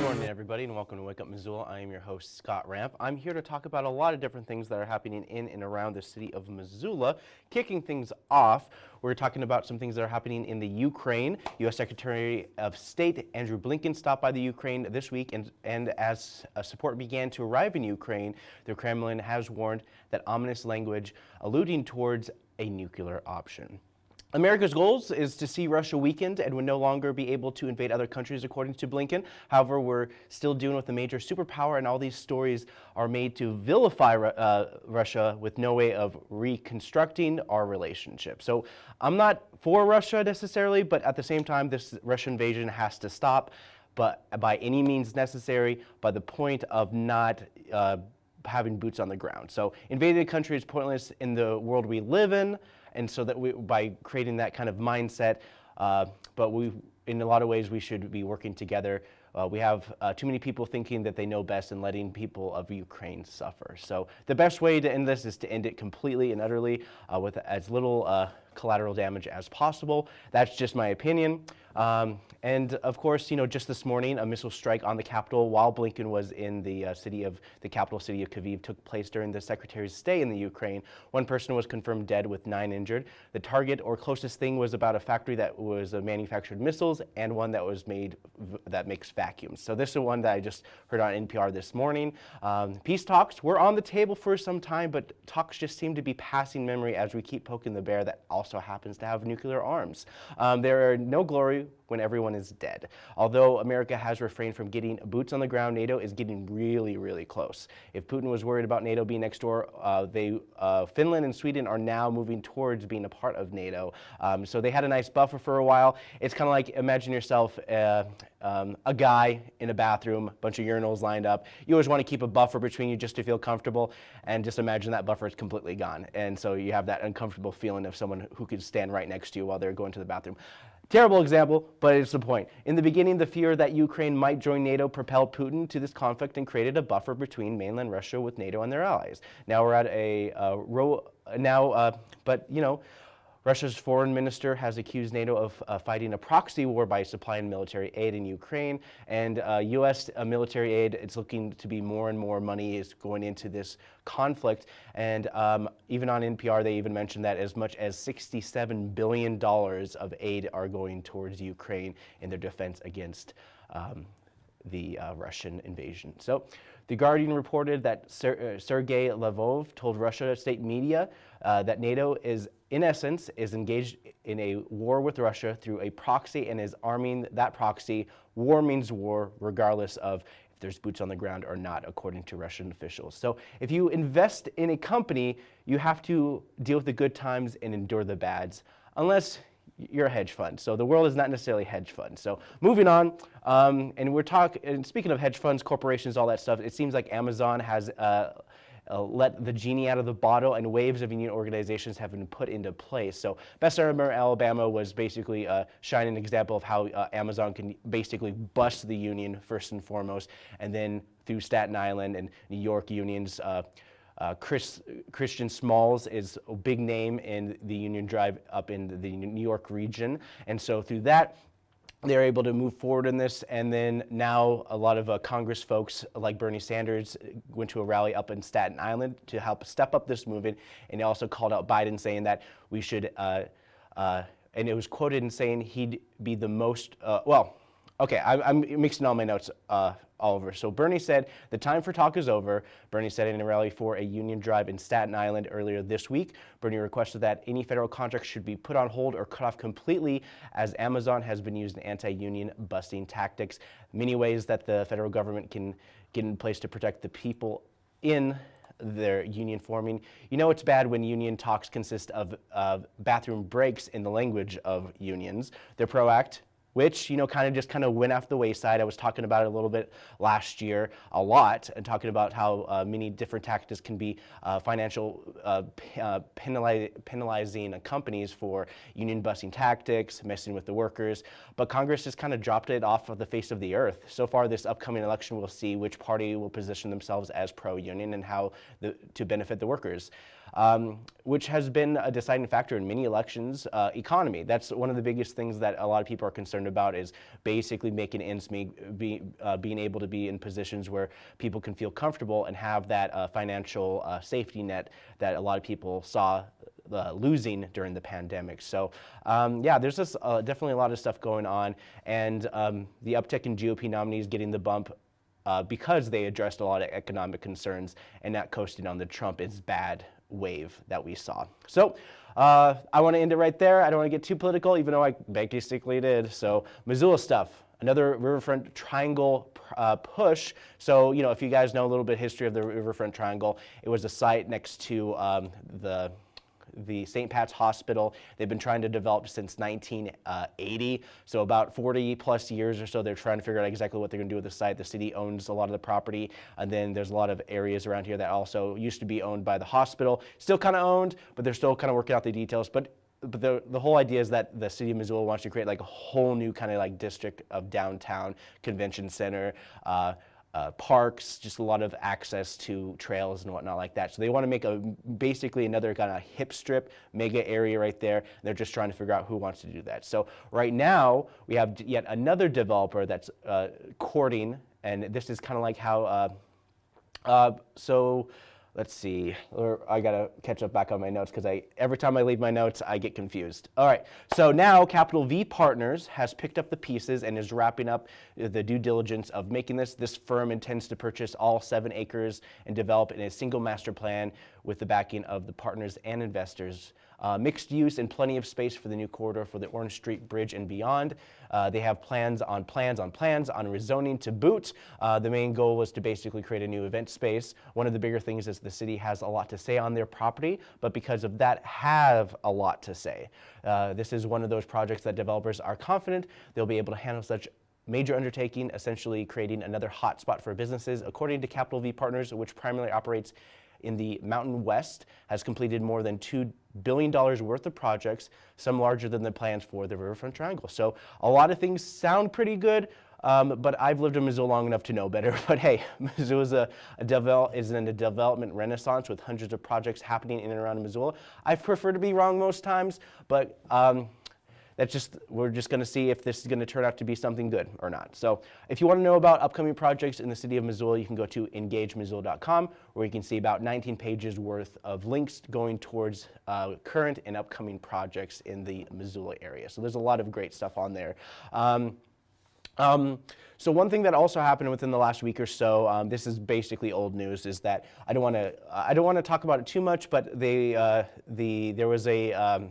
Good morning, everybody, and welcome to Wake Up Missoula. I am your host, Scott Ramp. I'm here to talk about a lot of different things that are happening in and around the city of Missoula. Kicking things off, we're talking about some things that are happening in the Ukraine. U.S. Secretary of State Andrew Blinken stopped by the Ukraine this week, and, and as uh, support began to arrive in Ukraine, the Kremlin has warned that ominous language alluding towards a nuclear option. America's goals is to see Russia weakened and would no longer be able to invade other countries, according to Blinken. However, we're still dealing with a major superpower, and all these stories are made to vilify uh, Russia with no way of reconstructing our relationship. So I'm not for Russia necessarily, but at the same time, this Russian invasion has to stop, but by any means necessary, by the point of not uh, having boots on the ground. So invading a country is pointless in the world we live in. And so that we, by creating that kind of mindset, uh, but we, in a lot of ways, we should be working together. Uh, we have uh, too many people thinking that they know best and letting people of Ukraine suffer. So the best way to end this is to end it completely and utterly uh, with as little uh, collateral damage as possible. That's just my opinion. Um, and of course, you know, just this morning, a missile strike on the capital while Blinken was in the uh, city of the capital city of Kyiv took place during the secretary's stay in the Ukraine. One person was confirmed dead with nine injured. The target or closest thing was about a factory that was uh, manufactured missiles and one that was made that makes vacuums. So this is one that I just heard on NPR this morning. Um, peace talks were on the table for some time, but talks just seem to be passing memory as we keep poking the bear that also happens to have nuclear arms. Um, there are no glory when everyone is dead. Although America has refrained from getting boots on the ground, NATO is getting really, really close. If Putin was worried about NATO being next door, uh, they, uh, Finland and Sweden are now moving towards being a part of NATO. Um, so they had a nice buffer for a while. It's kind of like imagine yourself uh, um, a guy in a bathroom, a bunch of urinals lined up. You always want to keep a buffer between you just to feel comfortable, and just imagine that buffer is completely gone. And so you have that uncomfortable feeling of someone who could stand right next to you while they're going to the bathroom. Terrible example, but it's the point. In the beginning, the fear that Ukraine might join NATO propelled Putin to this conflict and created a buffer between mainland Russia with NATO and their allies. Now we're at a uh, row, now, uh, but you know, Russia's foreign minister has accused NATO of uh, fighting a proxy war by supplying military aid in Ukraine. And uh, U.S. Uh, military aid, it's looking to be more and more money is going into this conflict. And um, even on NPR, they even mentioned that as much as $67 billion of aid are going towards Ukraine in their defense against um, the uh, Russian invasion. So the Guardian reported that Ser uh, Sergei told Russia state media uh, that NATO is, in essence, is engaged in a war with Russia through a proxy and is arming that proxy. War means war, regardless of if there's boots on the ground or not, according to Russian officials. So if you invest in a company, you have to deal with the good times and endure the bads, unless you're a hedge fund. So the world is not necessarily hedge fund. So moving on, um, and we're talking, and speaking of hedge funds, corporations, all that stuff, it seems like Amazon has uh, uh, let the genie out of the bottle and waves of union organizations have been put into place. So Bessemer, Alabama was basically a shining example of how uh, Amazon can basically bust the union first and foremost, and then through Staten Island and New York unions, uh, Chris, Christian Smalls is a big name in the Union Drive up in the New York region. And so through that, they're able to move forward in this. And then now a lot of uh, Congress folks like Bernie Sanders went to a rally up in Staten Island to help step up this movement. And he also called out Biden saying that we should, uh, uh, and it was quoted in saying he'd be the most, uh, well, Okay, I, am mixing all my notes uh, all over. So Bernie said, the time for talk is over. Bernie said in a rally for a union drive in Staten Island earlier this week. Bernie requested that any federal contracts should be put on hold or cut off completely as Amazon has been using anti-union busting tactics. Many ways that the federal government can get in place to protect the people in their union forming. You know it's bad when union talks consist of, bathroom breaks in the language of unions. They're PRO ACT, which you know kind of just kind of went off the wayside. I was talking about it a little bit last year, a lot, and talking about how uh, many different tactics can be uh, financial uh, uh penalizing companies for union busting tactics, messing with the workers. But Congress just kind of dropped it off of the face of the earth. So far, this upcoming election, we'll see which party will position themselves as pro-union and how the, to benefit the workers um, which has been a deciding factor in many elections. Uh, economy, that's one of the biggest things that a lot of people are concerned about is basically making ends meet, be, uh, being able to be in positions where people can feel comfortable and have that uh, financial uh, safety net that a lot of people saw uh, losing during the pandemic. So um, yeah, there's just uh, definitely a lot of stuff going on, and um, the uptick in GOP nominees getting the bump uh, because they addressed a lot of economic concerns and not coasting on the Trump is bad wave that we saw. So uh, I want to end it right there. I don't want to get too political, even though I basically did. So Missoula stuff, another Riverfront Triangle uh, push. So, you know, if you guys know a little bit history of the Riverfront Triangle, it was a site next to um, the the St. Pat's Hospital. They've been trying to develop since 1980, so about 40 plus years or so. They're trying to figure out exactly what they're going to do with the site. The city owns a lot of the property, and then there's a lot of areas around here that also used to be owned by the hospital. Still kind of owned, but they're still kind of working out the details. But but the, the whole idea is that the city of Missoula wants to create like a whole new kind of like district of downtown convention center, uh, uh, parks, just a lot of access to trails and whatnot like that. So they want to make a basically another kind of hip strip mega area right there. they're just trying to figure out who wants to do that. So right now we have yet another developer that's uh, courting, and this is kind of like how. Uh, uh so let's see, or I gotta catch up back on my notes because I every time I leave my notes, I get confused. All right, so now Capital V Partners has picked up the pieces and is wrapping up the due diligence of making this. This firm intends to purchase all seven acres and develop in a single master plan with the backing of the partners and investors. Uh, mixed use and plenty of space for the new corridor for the Orange Street Bridge and beyond. Uh, they have plans on plans on plans on rezoning to boot. Uh, the main goal was to basically create a new event space. One of the bigger things is the city has a lot to say on their property, but because of that have a lot to say. Uh, this is one of those projects that developers are confident they'll be able to handle such major undertaking, essentially creating another hotspot for businesses. According to Capital V Partners, which primarily operates in the Mountain West has completed more than $2 billion dollars worth of projects, some larger than the plans for the Riverfront Triangle. So a lot of things sound pretty good, um, but I've lived in Missoula long enough to know better. But hey, Missoula is, a, a is in a development renaissance with hundreds of projects happening in and around Missoula. I prefer to be wrong most times, but um, that's just, we're just gonna see if this is gonna turn out to be something good or not. So if you wanna know about upcoming projects in the city of Missoula, you can go to engagemissoula.com where you can see about 19 pages worth of links going towards uh, current and upcoming projects in the Missoula area. So there's a lot of great stuff on there. Um, um, so one thing that also happened within the last week or so, um, this is basically old news, is that I don't want to I don't want to talk about it too much, but they uh, the there was a um,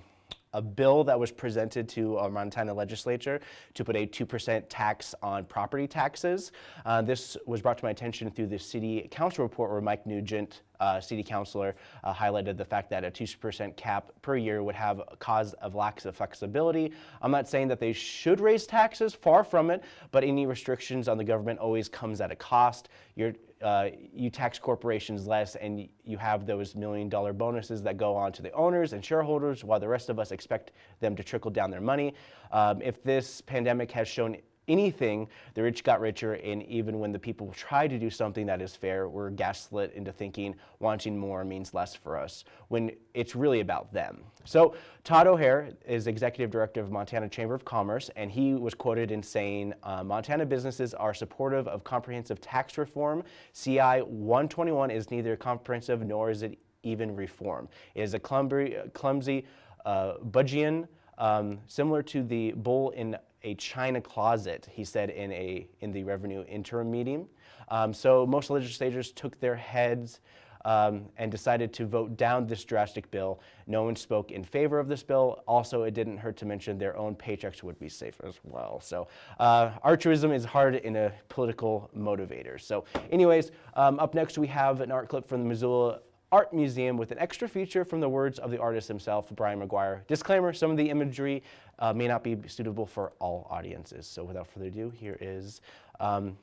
a bill that was presented to our Montana legislature to put a 2% tax on property taxes. Uh, this was brought to my attention through the city council report where Mike Nugent, uh, city councilor, uh, highlighted the fact that a 2% cap per year would have a cause of lack of flexibility. I'm not saying that they should raise taxes, far from it, but any restrictions on the government always comes at a cost. You're, uh, you tax corporations less and you have those million dollar bonuses that go on to the owners and shareholders while the rest of us expect them to trickle down their money. Um, if this pandemic has shown anything, the rich got richer, and even when the people try to do something that is fair, we're gaslit into thinking wanting more means less for us, when it's really about them. So Todd O'Hair is Executive Director of Montana Chamber of Commerce, and he was quoted in saying, uh, Montana businesses are supportive of comprehensive tax reform. CI 121 is neither comprehensive nor is it even reform. It is a clumsy, clumsy uh, budgian, um, similar to the bull in a china closet, he said in, a, in the revenue interim meeting. Um, so most legislators took their heads um, and decided to vote down this drastic bill. No one spoke in favor of this bill. Also, it didn't hurt to mention their own paychecks would be safe as well. So uh, altruism is hard in a political motivator. So anyways, um, up next we have an art clip from the Missoula art museum with an extra feature from the words of the artist himself, Brian Maguire. Disclaimer, some of the imagery uh, may not be suitable for all audiences. So without further ado, here is um,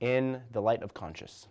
In the Light of Conscience.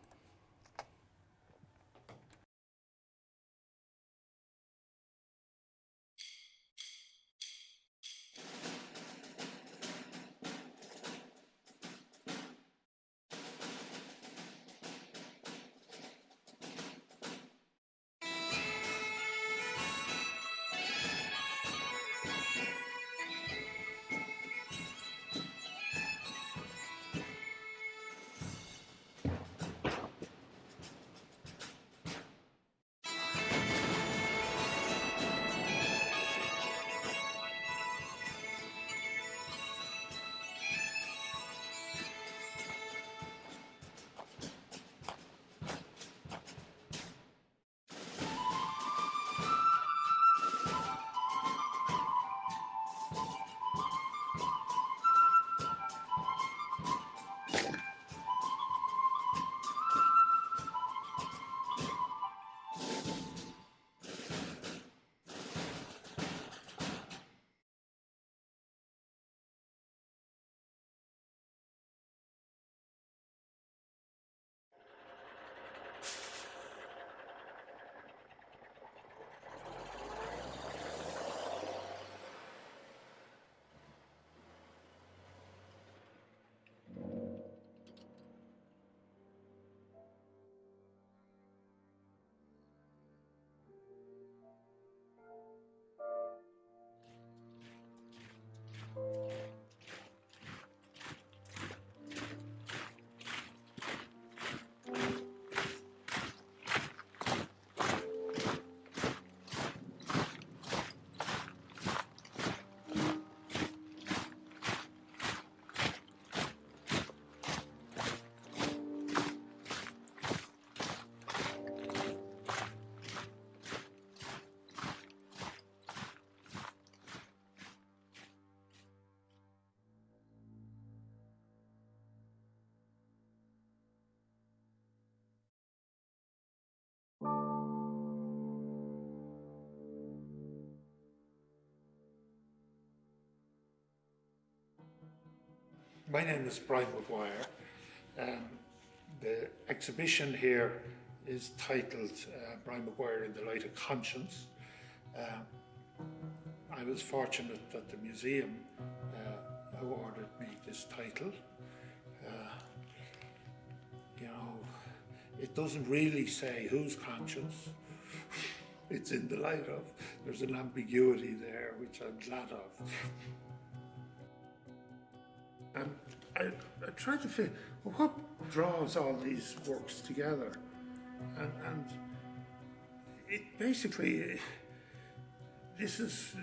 My name is Brian Maguire. Um, the exhibition here is titled uh, Brian Maguire in the Light of Conscience. Um, I was fortunate that the museum uh, awarded me this title. Uh, you know, it doesn't really say whose conscience it's in the light of. There's an ambiguity there, which I'm glad of. And I, I tried to figure well, what draws all these works together. And, and it basically, this is,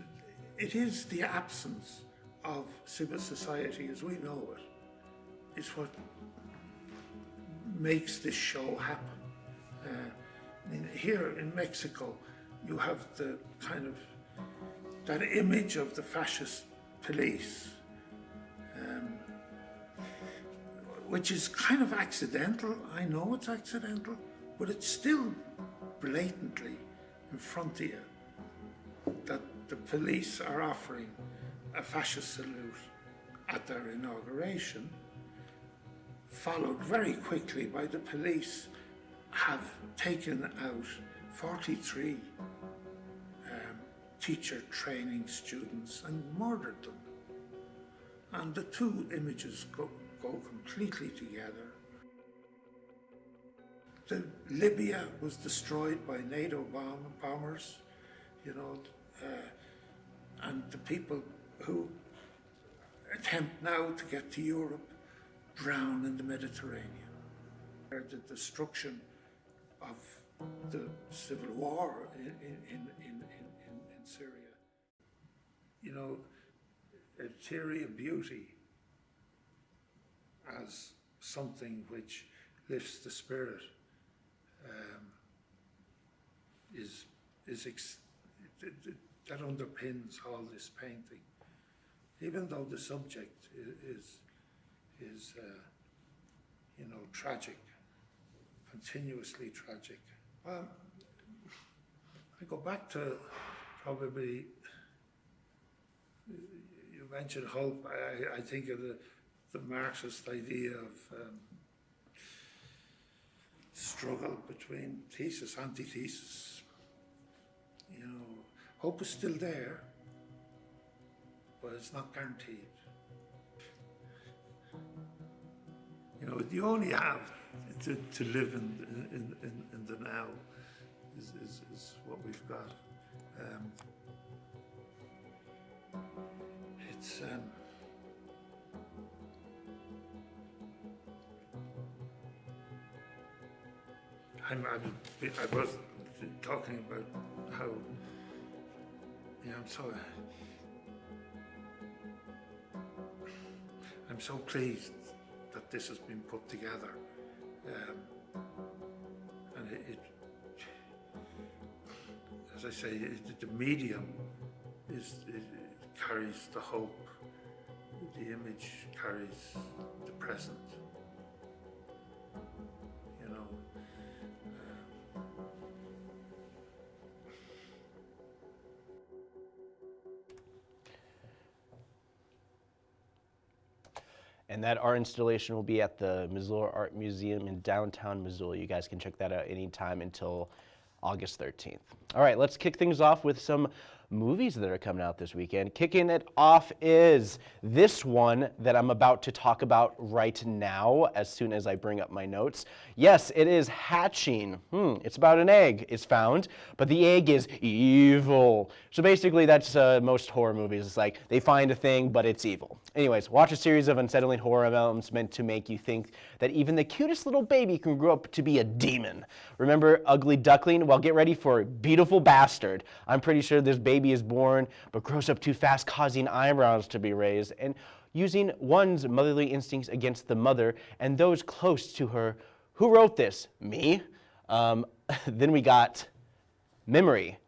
it is the absence of civil society as we know it, is what makes this show happen. Uh, I mean, here in Mexico, you have the kind of that image of the fascist police which is kind of accidental. I know it's accidental, but it's still blatantly in front of you that the police are offering a fascist salute at their inauguration, followed very quickly by the police have taken out 43 um, teacher training students and murdered them. And the two images go, go completely together. The Libya was destroyed by NATO bomb, bombers, you know, uh, and the people who attempt now to get to Europe drown in the Mediterranean. The destruction of the civil war in, in, in, in, in Syria. You know, a theory of beauty as something which lifts the spirit um, is is that underpins all this painting. Even though the subject is is uh, you know tragic, continuously tragic, Um, I go back to probably, you mentioned hope. I, I think of the, the Marxist idea of um, struggle between thesis, antithesis. You know, hope is still there, but it's not guaranteed. You know, you only have to, to live in, in, in, in the now is, is, is what we've got. Um, it's um, I'm, I'm, I was talking about how you know, I'm so I'm so pleased that this has been put together. Um, and it, it, as I say, it, the medium is carries the hope. The image carries the present. And that art installation will be at the Missoula Art Museum in downtown Missoula. You guys can check that out anytime until August 13th. All right, let's kick things off with some movies that are coming out this weekend. Kicking it off is this one that I'm about to talk about right now as soon as I bring up my notes. Yes, it is Hatching. Hmm, it's about an egg is found, but the egg is evil. So basically that's uh, most horror movies. It's like they find a thing, but it's evil. Anyways, watch a series of unsettling horror elements meant to make you think that even the cutest little baby can grow up to be a demon. Remember Ugly Duckling? Well, get ready for Beautiful Bastard. I'm pretty sure this baby is born but grows up too fast, causing eyebrows to be raised, and using one's motherly instincts against the mother and those close to her. Who wrote this? Me. Um, then we got Memory.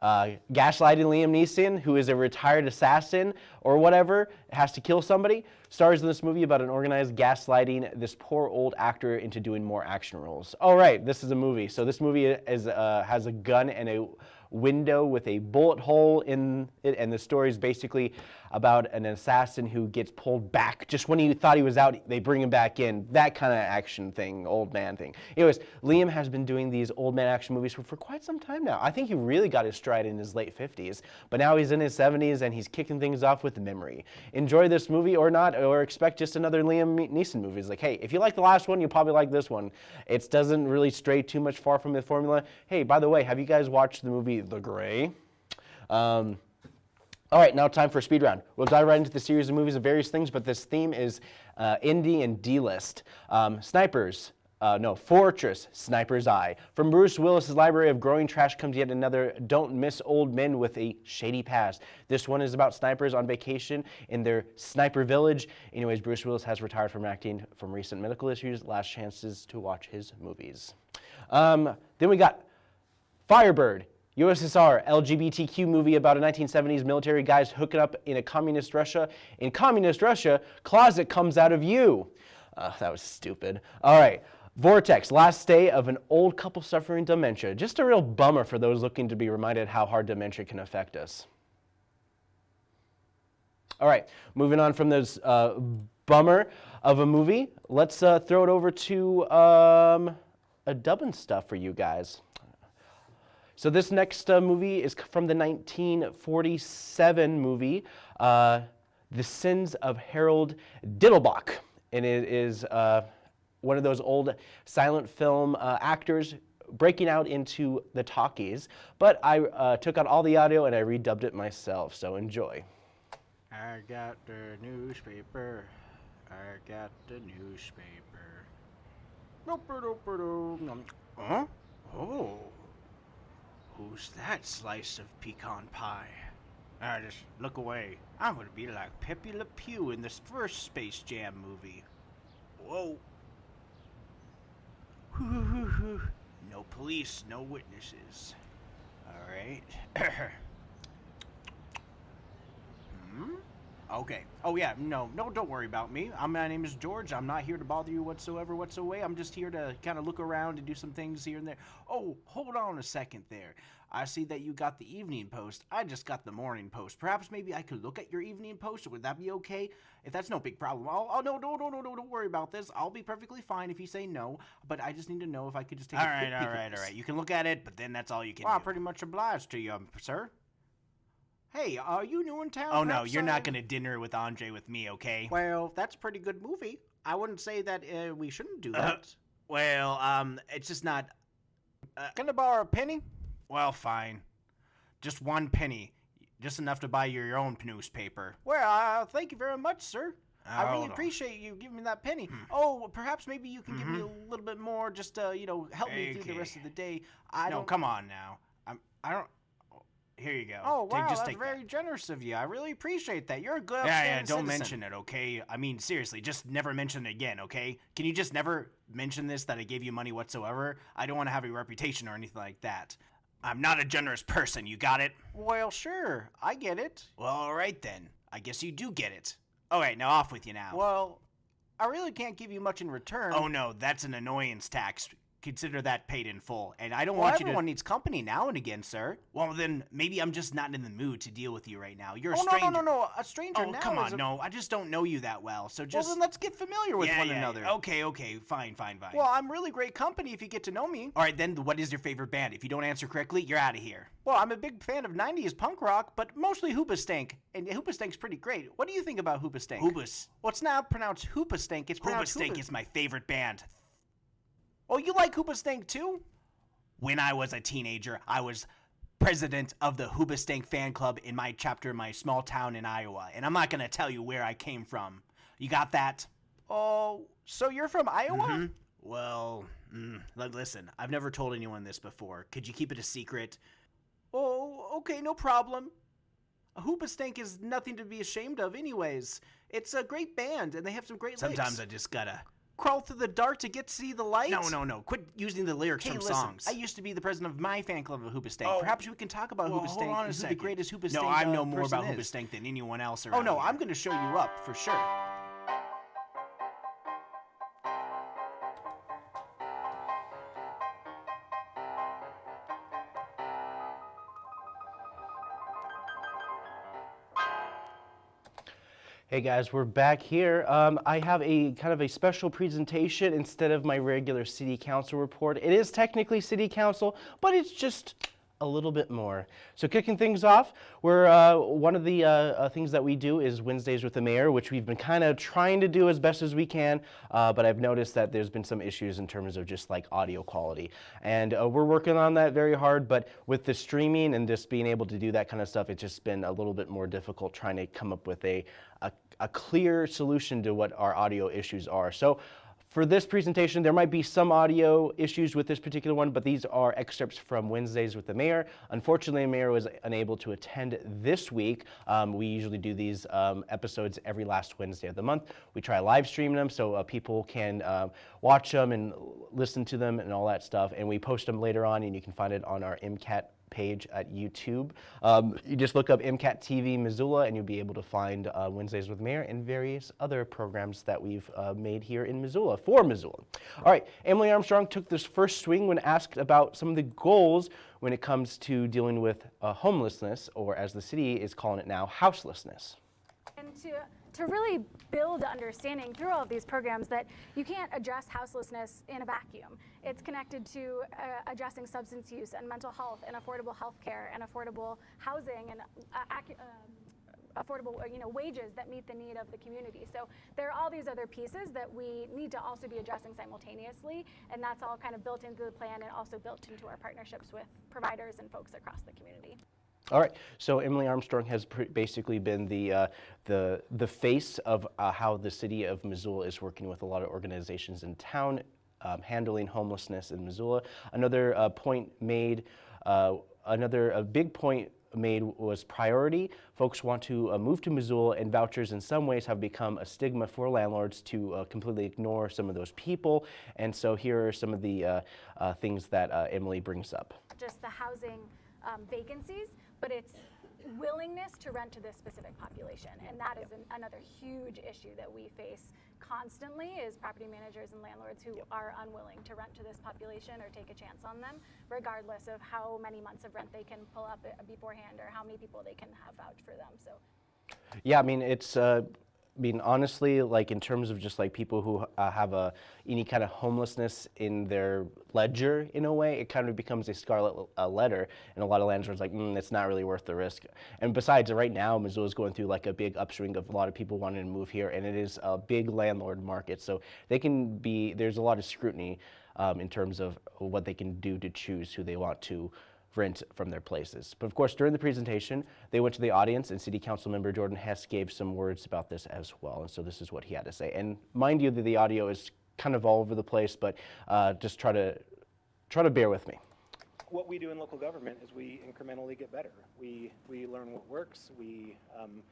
Uh, gaslighting Liam Neeson, who is a retired assassin or whatever, has to kill somebody, stars in this movie about an organized gaslighting this poor old actor into doing more action roles. All right, this is a movie. So this movie is uh, has a gun and a window with a bullet hole in it, and the story is basically about an assassin who gets pulled back just when he thought he was out. They bring him back in. That kind of action thing, old man thing. Anyways, Liam has been doing these old man action movies for, for quite some time now. I think he really got his stride in his late 50s, but now he's in his 70s and he's kicking things off with memory. Enjoy this movie or not, or expect just another Liam Neeson movie. It's like, hey, if you like the last one, you'll probably like this one. It doesn't really stray too much far from the formula. Hey, by the way, have you guys watched the movie The Grey? Um, all right, now time for a speed round. We'll dive right into the series of movies of various things, but this theme is uh, indie and D-list. Um, snipers, uh, no, Fortress, Sniper's Eye. From Bruce Willis's library of growing trash comes yet another don't miss old men with a shady past. This one is about snipers on vacation in their sniper village. Anyways, Bruce Willis has retired from acting from recent medical issues. Last chances to watch his movies. Um, then we got Firebird. USSR LGBTQ movie about a 1970s military guys hooking up in a communist Russia. In communist Russia, closet comes out of you. Uh, that was stupid. All right. Vortex, last day of an old couple suffering dementia. Just a real bummer for those looking to be reminded how hard dementia can affect us. All right, moving on from this uh, bummer of a movie, let's uh, throw it over to um, a dubbing stuff for you guys. So this next uh, movie is from the 1947 movie, uh, The Sins of Harold Diddlebock. And it is uh, one of those old silent film uh, actors breaking out into the talkies. But I uh, took out all the audio and I redubbed it myself, so enjoy. I got the newspaper. I got the newspaper. Huh? Oh. Who's that slice of pecan pie? I just look away. I'm gonna be like Pepe Le Pew in this first Space Jam movie. Whoa. No police, no witnesses. Alright. hmm? Okay. Oh yeah. No, no. Don't worry about me. I'm, my name is George. I'm not here to bother you whatsoever, whatsoever. I'm just here to kind of look around and do some things here and there. Oh, hold on a second there. I see that you got the evening post. I just got the morning post. Perhaps maybe I could look at your evening post. Would that be okay? If that's no big problem, I'll. Oh no, no, no, no, no. Don't worry about this. I'll be perfectly fine if you say no. But I just need to know if I could just take All a right, all right, all right. You can look at it, but then that's all you can Well, I'm pretty much obliged to you, um, sir. Hey, are you new in town? Oh no, you're not gonna dinner with Andre with me, okay? Well, that's a pretty good movie. I wouldn't say that uh, we shouldn't do that. Well, um, it's just not. Can I borrow a penny? Well, fine. Just one penny, just enough to buy you your own newspaper. Well, uh, thank you very much, sir. I Hold really on. Hmm. appreciate you giving me that penny. Oh, perhaps maybe you can give me a little bit more, just uh, you know, help me through the rest Mm-hmm. Of the day. I no, don't. come on now. I'm. I don't. Here you go. Oh wow, just that's very That. generous of you. I really appreciate that. You're a good. Yeah, yeah. Don't citizen. mention it, okay? I mean, seriously, just never mention it again, okay? Can you just never mention this that I gave you money whatsoever? I don't want to have a reputation or anything like that. I'm not a generous person. You got it? Well, sure, I get it. Well, all right then. I guess you do get it. All right, now off with you now. Well, I really can't give you much in return. oh no, that's an annoyance tax. Consider that paid in full. And I don't well, want you to. everyone needs company now and again, sir. Well, then maybe I'm just not in the mood to deal with you right now. You're a oh no, stranger. no, no, no! A stranger Oh, now. come on, a- no. I just don't know you that well. So just. Well, then let's get familiar with yeah, one yeah, another. Okay, okay, fine, fine, fine. Well, I'm really great company if you get to know me. all right, then what is your favorite band? If you don't answer correctly, you're out of here. Well, I'm a big fan of 90s punk rock, but mostly Hoopastank. And Hoopastank's pretty great. What do you think about Hoopastank? Hoobas. Well, it's not pronounced Hoopastank, it's pronounced Hoobastank Hoopa- is my favorite band. Oh, you like Hoopastank too? When I was a teenager, I was president of the Hoobastank fan club in my chapter in my small town in Iowa. And I'm not going to tell you where I came from. You got that? Oh, so you're from Iowa? Hmm? Well, mm, li- listen, I've never told anyone this before. Could you keep it a secret? Oh, okay, no problem. A Hoopastank is nothing to be ashamed of, anyways. It's a great band, and they have some great Sometimes lyrics. I just gotta. Crawl through the dark to get to see the light. No, no, no. Quit using the lyrics Hey, from listen, songs. I used to be the president of my fan club of Hoopastank. Oh. Perhaps we can talk about Well, Hoopastank hold on a and who second. the greatest Hoopastank No, I uh, know more about is. Hoobastank than anyone else around Oh no, here. I'm going to show you up for sure. Hey guys, we're back here. Um, I have a kind of a special presentation instead of my regular city council report. It is technically city council, but it's just a little bit more. So kicking things off, we're, uh, one of the uh, uh, things that we do is Wednesdays with the mayor, which we've been kind of trying to do as best as we can, uh, but I've noticed that there's been some issues in terms of just like audio quality. And uh, we're working on that very hard, but with the streaming and just being able to do that kind of stuff, it's just been a little bit more difficult trying to come up with a, a, a clear solution to what our audio issues are. So for this presentation, there might be some audio issues with this particular one, but these are excerpts from Wednesdays with the mayor. Unfortunately, the mayor was unable to attend this week. Um, we usually do these um, episodes every last Wednesday of the month. We try live streaming them so uh, people can uh, watch them and listen to them and all that stuff. And we post them later on, and you can find it on our MCAT page at YouTube. Um, you just look up MCAT TV Missoula and you'll be able to find uh, Wednesdays with Mayor and various other programs that we've uh, made here in Missoula for Missoula. All right, Emily Armstrong took this first swing when asked about some of the goals when it comes to dealing with uh, homelessness, or as the city is calling it now, houselessness. And to, to really build understanding through all of these programs that you can't address houselessness in a vacuum. It's connected to uh, addressing substance use and mental health and affordable health care and affordable housing and uh, um, affordable uh, you know, wages that meet the need of the community. So there are all these other pieces that we need to also be addressing simultaneously, and that's all kind of built into the plan and also built into our partnerships with providers and folks across the community. All right. So Emily Armstrong has basically been the uh, the the face of uh, how the city of Missoula is working with a lot of organizations in town, um, handling homelessness in Missoula. Another uh, point made. Uh, another a big point made was priority. Folks want to uh, move to Missoula, and vouchers in some ways have become a stigma for landlords to uh, completely ignore some of those people. And so here are some of the uh, uh, things that uh, Emily brings up. just the housing um, vacancies, but it's willingness to rent to this specific population. And that is an, another huge issue that we face constantly is property managers and landlords who are unwilling to rent to this population or take a chance on them, regardless of how many months of rent they can pull up beforehand or how many people they can have vouch for them. So Yeah, I mean, it's, uh, I mean, honestly, like in terms of just like people who uh, have a any kind of homelessness in their ledger, in a way, it kind of becomes a scarlet uh, letter, and a lot of landlords like, mm, it's not really worth the risk. And besides, right now, Missoula is going through like a big upswing of a lot of people wanting to move here, and it is a big landlord market, so they can be. There's a lot of scrutiny um, in terms of what they can do to choose who they want to rent from their places. But of course, during the presentation, they went to the audience and City Council member Jordan Hess gave some words about this as well. And so this is what he had to say. And mind you that the audio is kind of all over the place, but uh, just try to, try to bear with me. what we do in local government is we incrementally get better. We, we learn what works. We, um,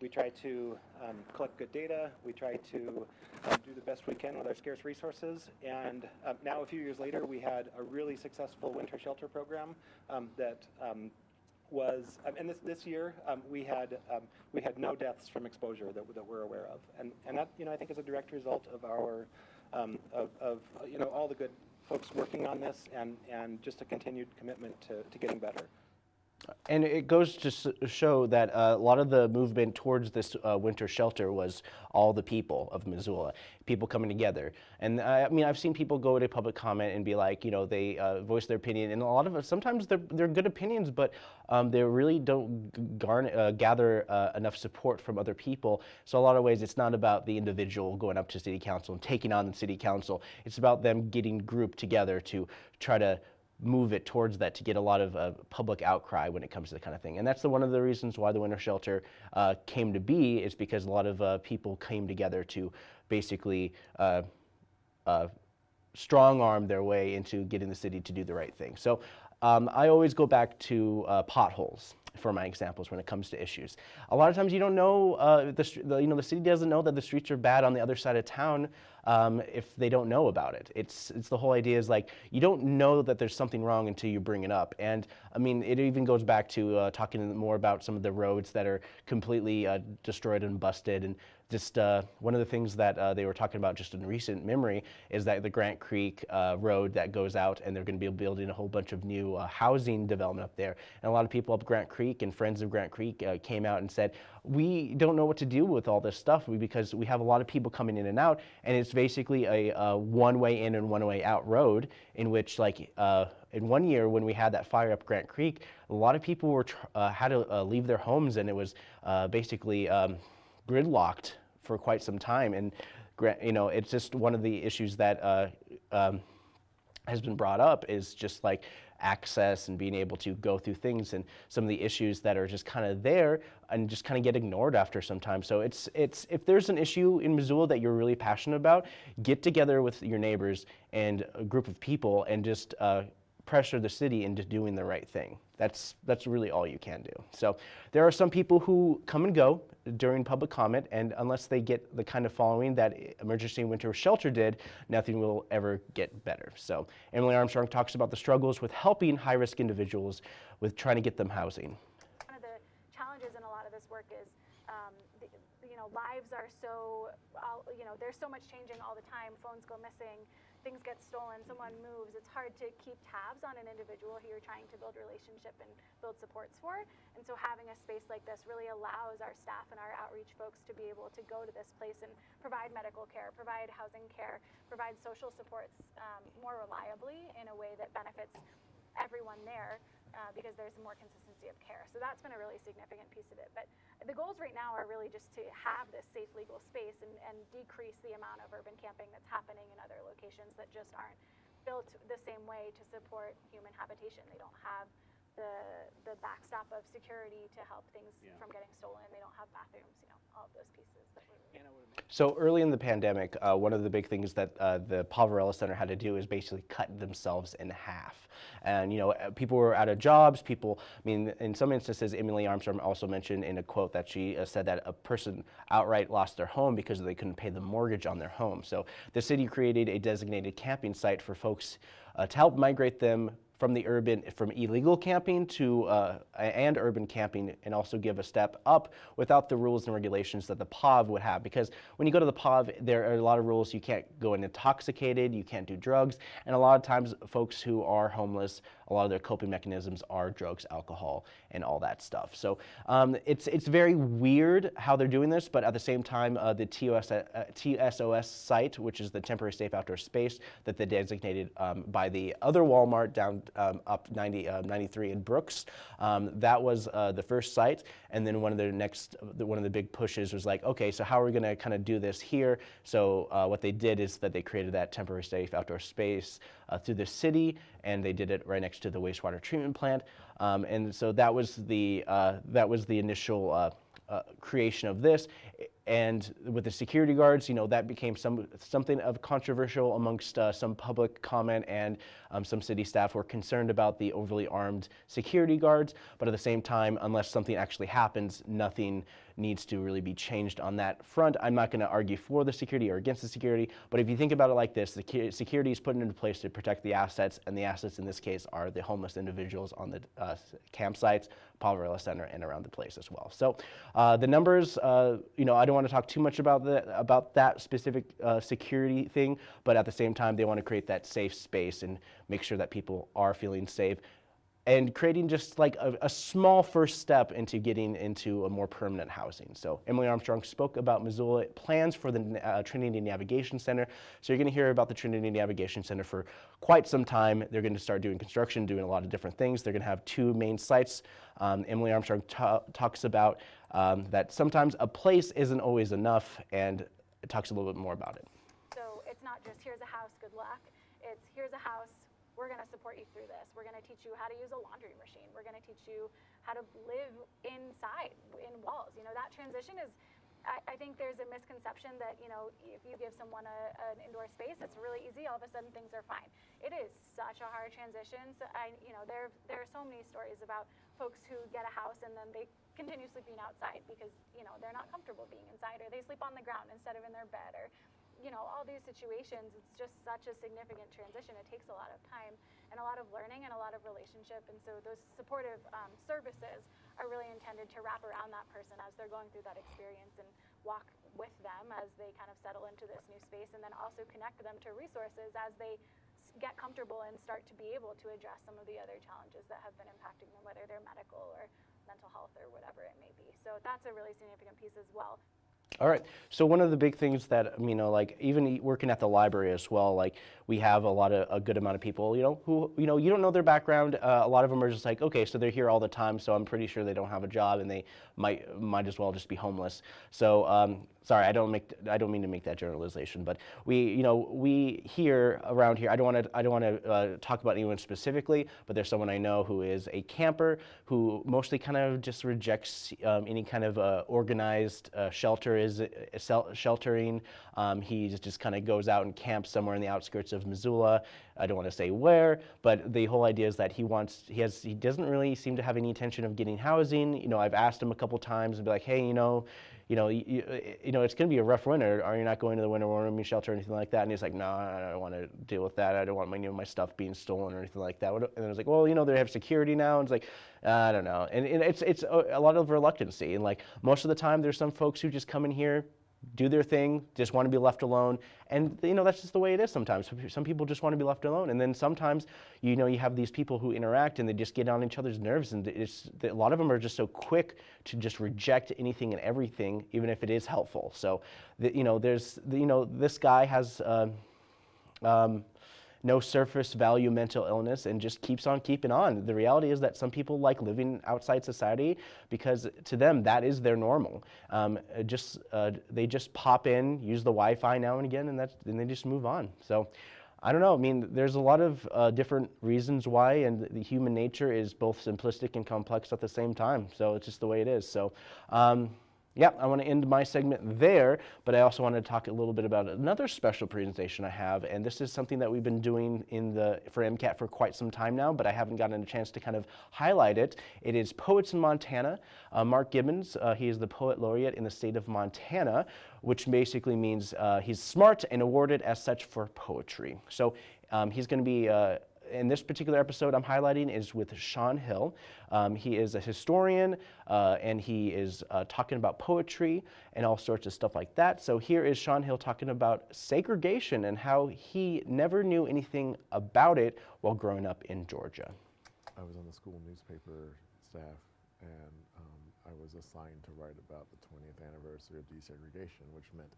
we try to um, collect good data. We try to um, do the best we can with our scarce resources. And um, now, a few years later, we had a really successful winter shelter program um, that um, was, um, and this, this year um, we had um, we had no deaths from exposure that, that we're aware of, and and that you know I think is a direct result of our of, of you know all the good folks working on this and and just a continued commitment to, to getting better. And it goes to show that uh, a lot of the movement towards this uh, winter shelter was all the people of Missoula, people coming together. And I, I mean, I've seen people go to public comment and be like, you know, they uh, voice their opinion, and a lot of it, sometimes they're, they're good opinions, but um, they really don't g- garn, uh, gather uh, enough support from other people. So a lot of ways, it's not about the individual going up to city council and taking on the city council. It's about them getting grouped together to try to move it towards that to get a lot of uh, public outcry when it comes to that kind of thing. And that's the, one of the reasons why the winter shelter uh, came to be is because a lot of uh, people came together to basically uh, uh, strong arm their way into getting the city to do the right thing. So um, I always go back to uh, potholes for my examples when it comes to issues. A lot of times you don't know, uh, the, the, you know, the city doesn't know that the streets are bad on the other side of town um, if they don't know about it. It's, it's the whole idea is like, you don't know that there's something wrong until you bring it up. And I mean, it even goes back to uh, talking more about some of the roads that are completely uh, destroyed and busted and just uh, one of the things that uh, they were talking about just in recent memory is that the Grant Creek uh, Road that goes out and they're going to be building a whole bunch of new uh, housing development up there. And a lot of people up Grant Creek and friends of Grant Creek uh, came out and said, we don't know what to do with all this stuff because we have a lot of people coming in and out and it's basically a, a one way in and one way out road in which like uh, in one year when we had that fire up Grant Creek, a lot of people were had to leave their homes and it was basically um, gridlocked for quite some time. And you know, it's just one of the issues that uh, um, has been brought up is just like access and being able to go through things and some of the issues that are just kind of there and just kind of get ignored after some time. So it's it's if there's an issue in Missoula that you're really passionate about, get together with your neighbors and a group of people and just uh, pressure the city into doing the right thing. That's that's really all you can do. So there are some people who come and go during public comment, and unless they get the kind of following that Emergency Winter Shelter did, nothing will ever get better. So Emily Armstrong talks about the struggles with helping high-risk individuals with trying to get them housing. one of the challenges in a lot of this work is, um, the, you know, lives are so, you know, there's so much changing all the time. Phones go missing, things get stolen, someone moves. It's hard to keep tabs on an individual who you're trying to build relationship and build supports for. And so having a space like this really allows our staff and our outreach folks to be able to go to this place and provide medical care, provide housing care, provide social supports um, more reliably in a way that benefits everyone there uh, because there's more consistency of care. So that's been a really significant piece of it. But the goals right now are really just to have this safe legal space and, and decrease the amount of urban camping that's happening in other locations that just aren't built the same way to support human habitation. They don't have the, the backstop of security to help things from getting stolen. They don't have bathrooms, you know, all of those pieces that So early in the pandemic, uh, one of the big things that uh, the Poverello Center had to do is basically cut themselves in half. And you know, uh, people were out of jobs. People, I mean, in some instances, Emily Armstrong also mentioned in a quote that she uh, said that a person outright lost their home because they couldn't pay the mortgage on their home. So the city created a designated camping site for folks uh, to help migrate them from the urban, from illegal camping to, uh, and urban camping, and also give a step up without the rules and regulations that the POV would have. Because when you go to the POV, there are a lot of rules. You can't go in intoxicated, you can't do drugs, and a lot of times folks who are homeless, a lot of their coping mechanisms are drugs, alcohol, and all that stuff. So um, it's, it's very weird how they're doing this, but at the same time, uh, the TOS, uh, TSOS site, which is the temporary safe outdoor space that they designated um, by the other Walmart down um, up 90, uh, 93 in Brooks, um, that was uh, the first site. And then one of the next, one of the big pushes was like, okay, so how are we going to kind of do this here? So uh, what they did is that they created that temporary safe outdoor space uh, through the city, and they did it right next to the wastewater treatment plant. Um, and so that was the uh, that was the initial uh, creation of this. And with the security guards, you know, that became some, something of controversial amongst uh, some public comment and um, some city staff were concerned about the overly armed security guards. But at the same time, unless something actually happens, nothing needs to really be changed on that front. I'm not going to argue for the security or against the security, but if you think about it like this, the security is put into place to protect the assets, and the assets in this case are the homeless individuals on the uh, campsites, Poverello Center, and around the place as well. So uh, the numbers, uh, you know, I don't want to talk too much about, the, about that specific uh, security thing, but at the same time, they want to create that safe space and make sure that people are feeling safe and creating just like a, a, small first step into getting into a more permanent housing. So Emily Armstrong spoke about Missoula plans for the uh, Trinity Navigation Center. So you're going to hear about the Trinity Navigation Center for quite some time. They're going to start doing construction, doing a lot of different things. They're going to have two main sites. Um, Emily Armstrong talks about um, that sometimes a place isn't always enough and talks a little bit more about it. So it's not just here's a house, good luck. It's here's a house, we're going to support you through this. We're going to teach you how to use a laundry machine. We're going to teach you how to live inside, in walls. You know, that transition is, I, I think there's a misconception that, you know, if you give someone a, an indoor space, it's really easy. All of a sudden things are fine. It is such a hard transition. So I, you know, there, there are so many stories about folks who get a house and then they continue sleeping outside because, you know, they're not comfortable being inside or they sleep on the ground instead of in their bed or you know, all these situations, it's just such a significant transition. It takes a lot of time and a lot of learning and a lot of relationship. And so those supportive um, services are really intended to wrap around that person as they're going through that experience and walk with them as they kind of settle into this new space and then also connect them to resources as they get comfortable and start to be able to address some of the other challenges that have been impacting them, whether they're medical or mental health or whatever it may be. So that's a really significant piece as well. All right. So one of the big things that you know, like even working at the library as well, like we have a lot of a good amount of people, you know, who you know you don't know their background. Uh, a lot of them are just like, okay, so they're here all the time, so I'm pretty sure they don't have a job and they might might as well just be homeless. So um, sorry, I don't make I don't mean to make that generalization, but we you know we here around here. I don't want to I don't want to uh, talk about anyone specifically, but there's someone I know who is a camper who mostly kind of just rejects um, any kind of uh, organized uh, shelter is uh, sheltering. Um, he just kind of goes out and camps somewhere in the outskirts of Missoula. I don't want to say where, but the whole idea is that he wants he has he doesn't really seem to have any intention of getting housing. You know, I've asked him a couple times and be like, hey, you know you know, you, you know, it's going to be a rough winter. Are you not going to the winter warming shelter or anything like that? And he's like, no, I don't want to deal with that. I don't want my, know, my stuff being stolen or anything like that. And I was like, well, you know, they have security now. And it's like, I don't know. And, and it's, it's a, a lot of reluctancy. And like most of the time, there's some folks who just come in here, do their thing, just want to be left alone. And you know that's just the way it is sometimes. Some people just want to be left alone, and then sometimes you know you have these people who interact and they just get on each other's nerves, and it's a lot of them are just so quick to just reject anything and everything, even if it is helpful. So you know there's the, you know this guy has. Uh, um, no surface value mental illness and just keeps on keeping on. The reality is that some people like living outside society because to them that is their normal. Um, just uh, they just pop in, use the Wi-Fi now and again, and that's they just move on. So. I don't know. I mean, there's a lot of uh, different reasons why, and the human nature is both simplistic and complex at the same time. So it's just the way it is. So. Um, yeah, I want to end my segment there, but I also want to talk a little bit about another special presentation I have, and this is something that we've been doing in the for MCAT for quite some time now, but I haven't gotten a chance to kind of highlight it. It is Poets in Montana. Uh, Mark Gibbons, uh, he is the Poet Laureate in the state of Montana, which basically means uh, he's smart and awarded as such for poetry. So um, he's going to be uh, in this particular episode I'm highlighting is with Sean Hill. Um, he is a historian uh, and he is uh, talking about poetry and all sorts of stuff like that. So here is Sean Hill talking about segregation and how he never knew anything about it while growing up in Georgia. I was on the school newspaper staff and um, I was assigned to write about the 20th anniversary of desegregation, which meant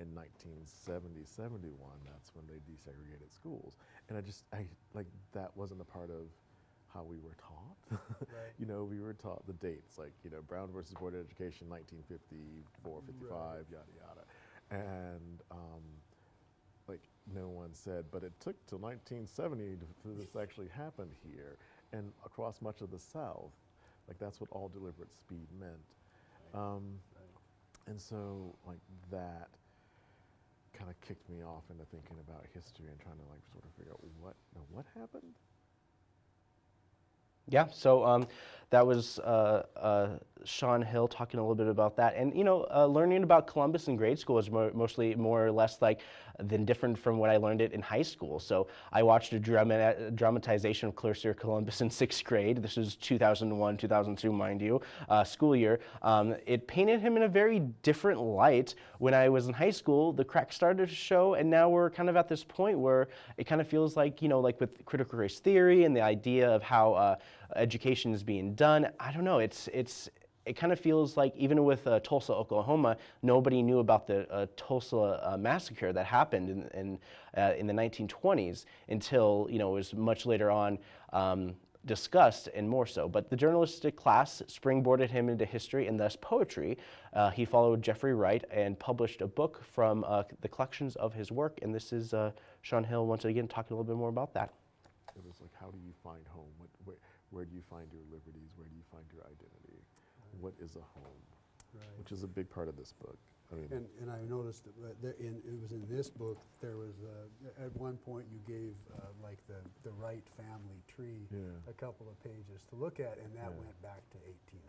in 1970, 71, that's when they desegregated schools. And I just, I, like, that wasn't a part of how we were taught. Right. you know, we were taught the dates, like, you know, Brown versus Board of Education, 1954, 55, yada, yada. And, um, like, no one said, but it took till 1970 to, for this actually happened here and across much of the South. Like, that's what all deliberate speed meant. Um, and so, like, that kind of kicked me off into thinking about history and trying to like sort of figure out what what happened. Yeah, so um, that was uh, uh, Sean Hill talking a little bit about that. And, you know, uh, learning about Columbus in grade school is mo mostly more or less like than different from what I learned it in high school. So I watched a drama dramatization of Clarissa Columbus in sixth grade. This was 2001, 2002, mind you, uh, school year. Um, it painted him in a very different light. When I was in high school, the cracks started to show, and now we're kind of at this point where it kind of feels like, you know, like with critical race theory and the idea of how uh, education is being done. I don't know. It's it's it kind of feels like even with uh, Tulsa, Oklahoma, nobody knew about the uh, Tulsa uh, massacre that happened in in, uh, in, the 1920s until you know it was much later on. Um, discussed and more so. But the journalistic class springboarded him into history and thus poetry. Uh, he followed Jeffrey Wright and published a book from uh, the collections of his work. And this is Sean Hill once again talking a little bit more about that. It was like, how do you find home? What, where, where do you find your liberties? Where do you find your identity? Right. What is a home? Right. Which is a big part of this book. I mean, and, and I noticed that in, it was in this book, there was, uh, at one point you gave uh, like the, the Wright family tree yeah. a couple of pages to look at, and that yeah. went back to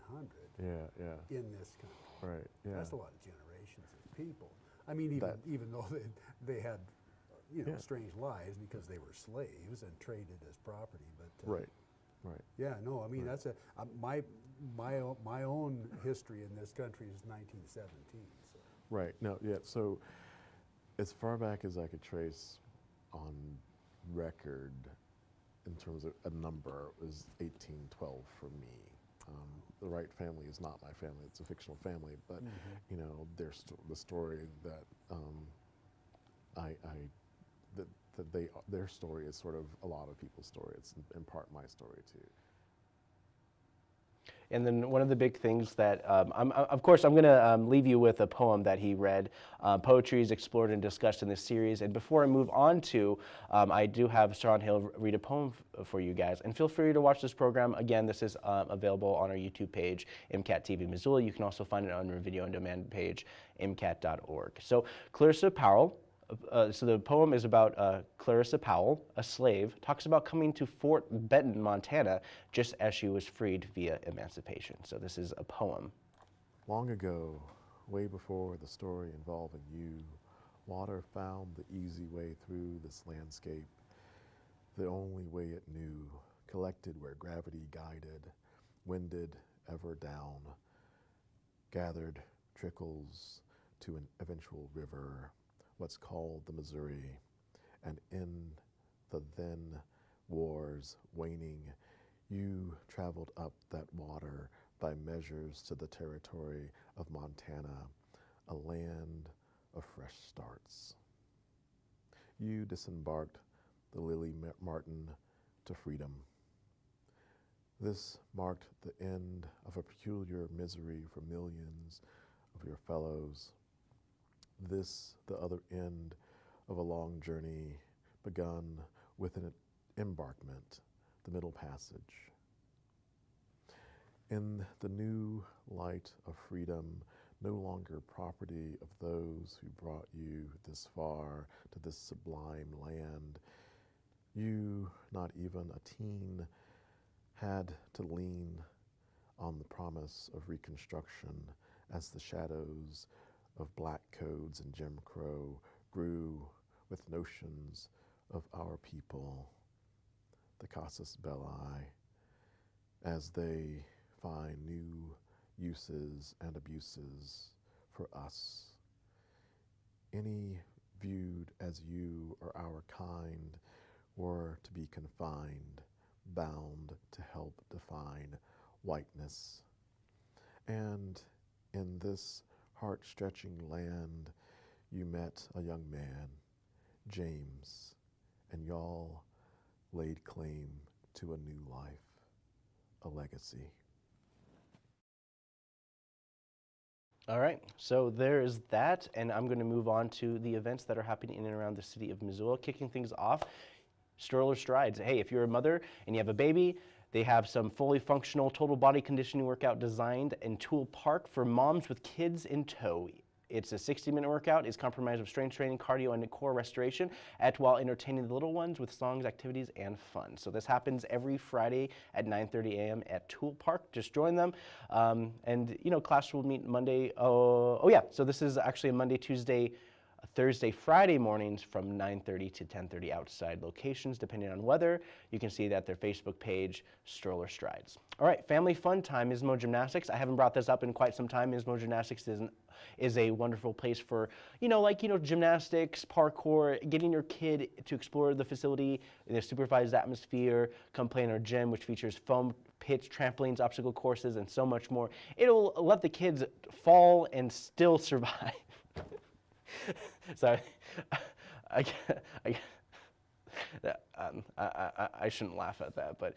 1800 yeah, yeah. in this country. Right, yeah. That's a lot of generations of people. I mean, even, even though they, they had, you know, strange lives because they were slaves and traded as property, but uh, right. Right. Yeah, no, I mean, right. that's a, uh, my, my, my own history in this country is 1917. So. Right, no, yeah, so as far back as I could trace on record in terms of a number it was 1812 for me. Um, the Wright family is not my family; it's a fictional family. But mm -hmm. you know, their sto the story that um, I, I that that they their story is sort of a lot of people's story. It's in part my story too. And then one of the big things that, um, I'm, of course, I'm going to um, leave you with a poem that he read. Uh, poetry is explored and discussed in this series. And before I move on to, um, I do have Sean Hill read a poem for you guys. And feel free to watch this program. Again, this is um, available on our YouTube page, MCAT TV Missoula. You can also find it on our video on demand page, MCAT.org. So Clarissa Powell uh, so the poem is about uh, Clarissa Powell, a slave, talks about coming to Fort Benton, Montana, just as she was freed via emancipation. So this is a poem. Long ago, way before the story involving you, water found the easy way through this landscape, the only way it knew, collected where gravity guided, winded ever down, gathered trickles to an eventual river what's called the Missouri, and in the then wars waning, you traveled up that water by measures to the territory of Montana, a land of fresh starts. You disembarked the Lily Martin to freedom. This marked the end of a peculiar misery for millions of your fellows this the other end of a long journey begun with an embarkment, the middle passage. In the new light of freedom, no longer property of those who brought you this far to this sublime land, you, not even a teen, had to lean on the promise of reconstruction as the shadows of black codes and Jim Crow grew with notions of our people. The casus belli as they find new uses and abuses for us. Any viewed as you or our kind were to be confined, bound to help define whiteness. And in this heart stretching land, you met a young man, James, and y'all laid claim to a new life, a legacy. All right, so there is that, and I'm going to move on to the events that are happening in and around the city of Missoula. Kicking things off, Stroller Strides. Hey, if you're a mother and you have a baby, they have some fully functional total body conditioning workout designed in Toole Park for moms with kids in tow. It's a 60-minute workout. It's comprised of strength training, cardio, and core restoration, at while entertaining the little ones with songs, activities, and fun. So this happens every Friday at 9:30 a.m. at Toole Park. Just join them, um, and you know class will meet Monday. Oh, oh yeah. So this is actually a Monday, Tuesday. Thursday, Friday mornings from 9.30 to 10.30 outside locations, depending on weather. You can see that their Facebook page, Stroller Strides. All right, family fun time, Mismo Gymnastics. I haven't brought this up in quite some time. Mismo Gymnastics is, an, is a wonderful place for, you know, like, you know, gymnastics, parkour, getting your kid to explore the facility in a supervised atmosphere, come play in our gym, which features foam pits, trampolines, obstacle courses, and so much more. It'll let the kids fall and still survive. Sorry, I, I, um, I, I, I, shouldn't laugh at that, but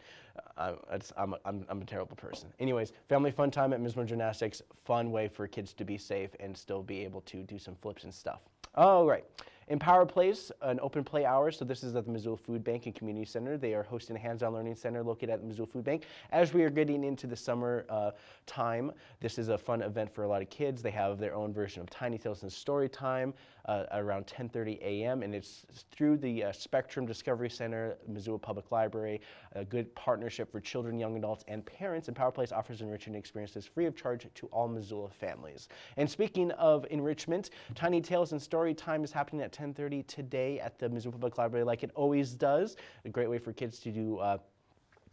uh, I'm, a, I'm, I'm a terrible person. Anyways, family fun time at Mismo Gymnastics, fun way for kids to be safe and still be able to do some flips and stuff. Oh right. Empower Place, an open play hour. So this is at the Missoula Food Bank and Community Center. They are hosting a hands-on learning center located at the Missoula Food Bank. As we are getting into the summer uh, time, this is a fun event for a lot of kids. They have their own version of Tiny Tales and Story Time uh, around 10:30 a.m. and it's through the uh, Spectrum Discovery Center, Missoula Public Library, a good partnership for children, young adults, and parents. Empower Place offers enriching experiences free of charge to all Missoula families. And speaking of enrichment, Tiny Tales and Story Time is happening at 10.30 today at the Missoula Public Library like it always does. A great way for kids to do uh,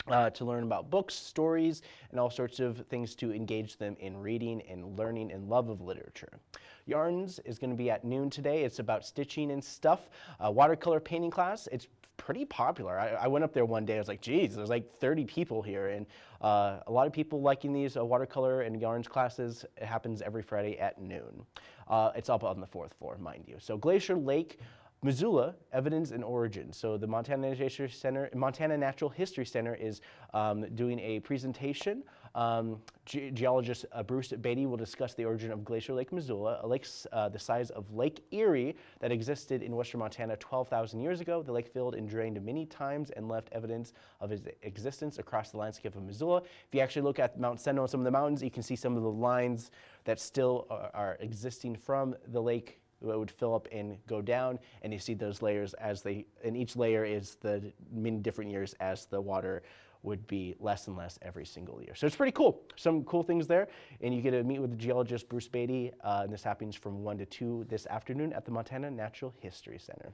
uh, to learn about books, stories, and all sorts of things to engage them in reading and learning and love of literature. Yarns is going to be at noon today. It's about stitching and stuff. Uh, watercolor painting class. It's pretty popular. I, I, went up there one day. I was like, geez, there's like 30 people here. And uh, a lot of people liking these uh, watercolor and yarns classes. It happens every Friday at noon. Uh, it's up on the fourth floor, mind you. So Glacier Lake, Missoula, Evidence and Origin. So the Montana Natural, Center, Montana Natural History Center is um, doing a presentation. Um, ge geologist uh, Bruce Beatty will discuss the origin of Glacier Lake, Missoula, a lake uh, the size of Lake Erie that existed in western Montana 12,000 years ago. The lake filled and drained many times and left evidence of its existence across the landscape of Missoula. If you actually look at Mount Sentinel and some of the mountains, you can see some of the lines that still are, are existing from the lake would fill up and go down, and you see those layers as they, and each layer is the many different years as the water would be less and less every single year. So it's pretty cool. Some cool things there. And you get to meet with the geologist Bruce Beatty, uh, and this happens from 1 to 2 this afternoon at the Montana Natural History Center.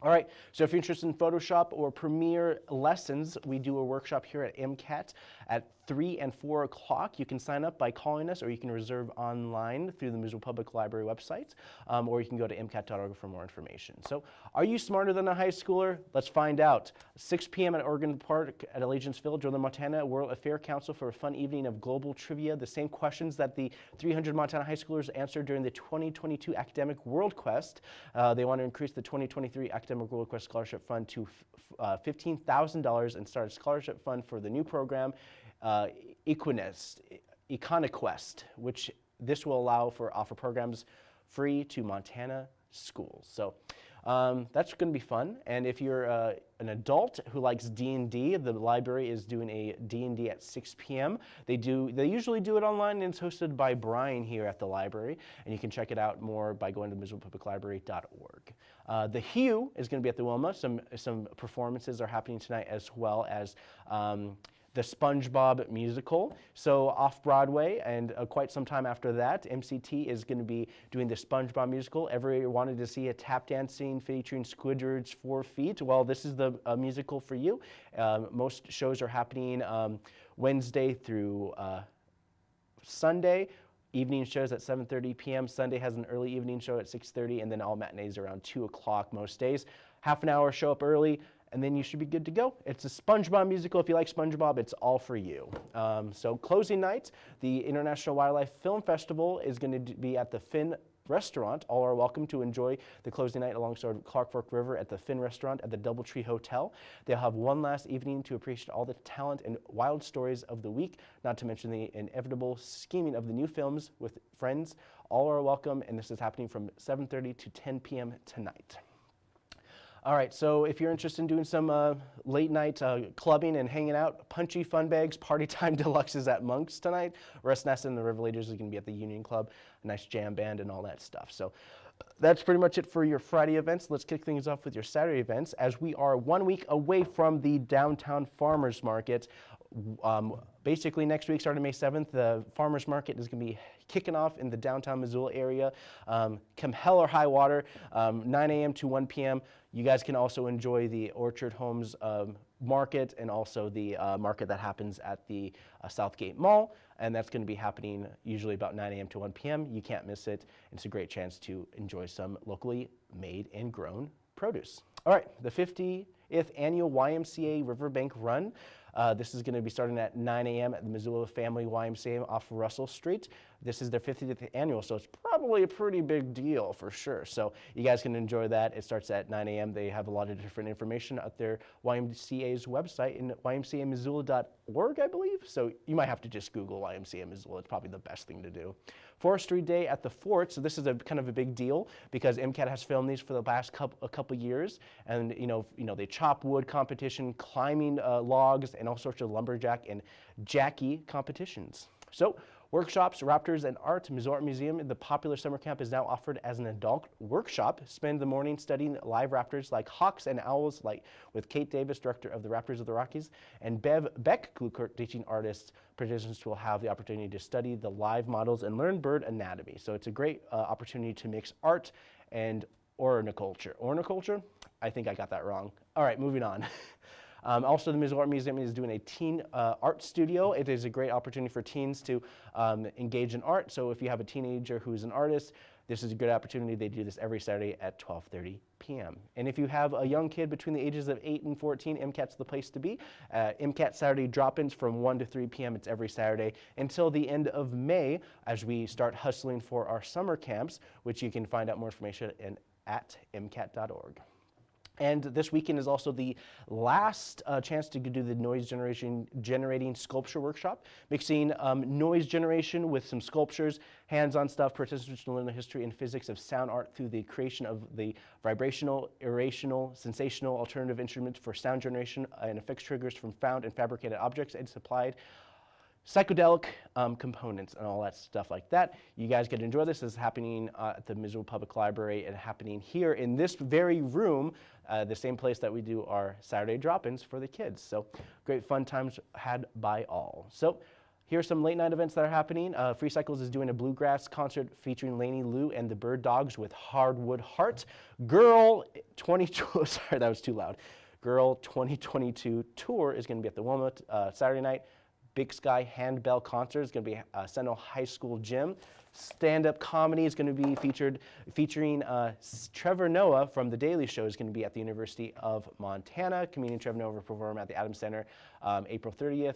All right, so if you're interested in Photoshop or Premiere lessons, we do a workshop here at MCAT at 3 and 4 o'clock. You can sign up by calling us or you can reserve online through the Missoula Public Library website, um, or you can go to MCAT.org for more information. So are you smarter than a high schooler? Let's find out. 6 p.m. at Ogren Park at Allegiance Field, Northern Montana World Affair Council for a fun evening of global trivia. The same questions that the 300 Montana high schoolers answered during the 2022 Academic World Quest. Uh, they want to increase the 2023 Academic World Quest Scholarship Fund to uh, $15,000 and start a scholarship fund for the new program uh, Equinest, Econoquest, which this will allow for offer programs free to Montana schools. So um, that's going to be fun. And if you're uh, an adult who likes D&D, the library is doing a D&D at 6 p.m. They do. They usually do it online, and it's hosted by Brian here at the library. And you can check it out more by going to MissoulaPublicLibrary.org. Uh, the Hue is going to be at the Wilma. Some some performances are happening tonight as well as. Um, the SpongeBob musical. So off Broadway, and uh, quite some time after that, MCT is going to be doing the SpongeBob musical. Everyone wanted to see a tap dancing featuring Squidward's four feet. Well, this is the uh, musical for you. Um, most shows are happening um, Wednesday through uh, Sunday. Evening shows at 7:30 p.m. Sunday has an early evening show at 6:30, and then all matinees around 2 o'clock most days. Half an hour show up early and then you should be good to go. It's a SpongeBob musical. If you like SpongeBob, it's all for you. Um, so closing night, the International Wildlife Film Festival is going to be at the Finn Restaurant. All are welcome to enjoy the closing night alongside Clark Fork River at the Finn Restaurant at the Doubletree Hotel. They'll have one last evening to appreciate all the talent and wild stories of the week, not to mention the inevitable scheming of the new films with friends. All are welcome, and this is happening from 7.30 to 10 p.m. tonight. All right, so if you're interested in doing some uh, late night uh, clubbing and hanging out, Punchy Fun Bags Party Time Deluxe is at Monk's tonight. Russ Nasset and the Revelators is going to be at the Union Club, a nice jam band and all that stuff. So that's pretty much it for your Friday events. Let's kick things off with your Saturday events as we are one week away from the downtown farmers market. Um, basically, next week, starting May 7th, the farmers market is going to be kicking off in the downtown Missoula area. Um, come hell or high water, um, 9 a.m. to 1 p.m. You guys can also enjoy the Orchard Homes um, market and also the uh, market that happens at the uh, Southgate Mall. And that's going to be happening usually about 9 a.m. to 1 p.m. You can't miss it. It's a great chance to enjoy some locally made and grown produce. All right, the 50th annual YMCA Riverbank Run. Uh, this is going to be starting at 9 a.m. at the Missoula Family YMCA off Russell Street. This is their 50th annual, so it's probably a pretty big deal for sure. So you guys can enjoy that. It starts at 9 a.m. They have a lot of different information at their YMCA's website in ymcamissoula.org, I believe. So you might have to just Google YMCA Missoula. It's probably the best thing to do. Forestry Day at the Fort. So this is a kind of a big deal because MCAT has filmed these for the last couple, a couple years, and you know, you know, they chop wood competition, climbing uh, logs, and all sorts of lumberjack and Jackie competitions. So Workshops, Raptors, and Art, Missoula Museum, the popular summer camp is now offered as an adult workshop. Spend the morning studying live raptors like hawks and owls, like with Kate Davis, director of the Raptors of the Rockies, and Bev Beck, Glueckert, teaching artists. Participants will have the opportunity to study the live models and learn bird anatomy. So it's a great uh, opportunity to mix art and ornithology. Ornithology? I think I got that wrong. All right, moving on. Um, also, the Missoula Art Museum is doing a teen uh, art studio. It is a great opportunity for teens to um, engage in art. So if you have a teenager who's an artist, this is a good opportunity. They do this every Saturday at 12.30 p.m. And if you have a young kid between the ages of 8 and 14, MCAT's the place to be. Uh, MCAT Saturday drop-ins from 1 to 3 p.m. It's every Saturday until the end of May as we start hustling for our summer camps, which you can find out more information in, at mcat.org. And this weekend is also the last uh, chance to do the noise generation generating sculpture workshop, mixing um, noise generation with some sculptures, hands-on stuff. Participants will learn the history and physics of sound art through the creation of the vibrational, irrational, sensational alternative instruments for sound generation and effects triggers from found and fabricated objects and supplied psychedelic um, components and all that stuff like that. You guys get to enjoy this. This is happening uh, at the Missoula Public Library and happening here in this very room, uh, the same place that we do our Saturday drop-ins for the kids. So great fun times had by all. So here are some late night events that are happening. Uh, Free Cycles is doing a bluegrass concert featuring Laney Lou and the Bird Dogs with Hardwood Heart. Girl 22, sorry, that was too loud. Girl 2022 tour is going to be at the Wilmot uh, Saturday night. Big Sky Handbell Concert is going to be uh, Sentinel High School Gym. Stand-up comedy is going to be featured, featuring uh, Trevor Noah from The Daily Show is going to be at the University of Montana. Comedian Trevor Noah will perform at the Adams Center um, April 30th.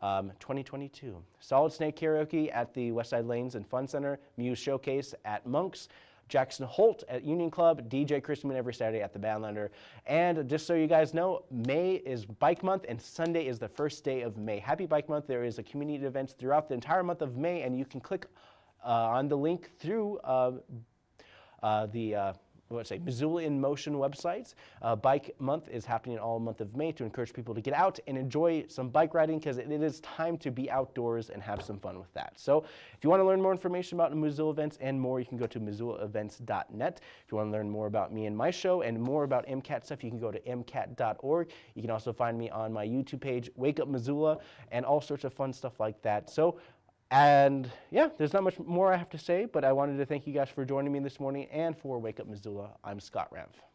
Um, 2022. Solid Snake Karaoke at the Westside Lanes and Fun Center. Muse Showcase at Monk's. Jackson Holt at Union Club, DJ Christman every Saturday at the Badlander. And just so you guys know, May is Bike Month and Sunday is the first day of May. Happy Bike Month. There is a community events throughout the entire month of May and you can click uh, on the link through uh, uh, the let's say Missoula in Motion websites. Uh, bike Month is happening all month of May to encourage people to get out and enjoy some bike riding because it, it is time to be outdoors and have some fun with that. So if you want to learn more information about Missoula events and more, you can go to missoulaevents.net. If you want to learn more about me and my show and more about MCAT stuff, you can go to mcat.org. You can also find me on my YouTube page, Wake Up Missoula, and all sorts of fun stuff like that. So and yeah, there's not much more I have to say, but I wanted to thank you guys for joining me this morning and for Wake Up Missoula. I'm Scott Ramf.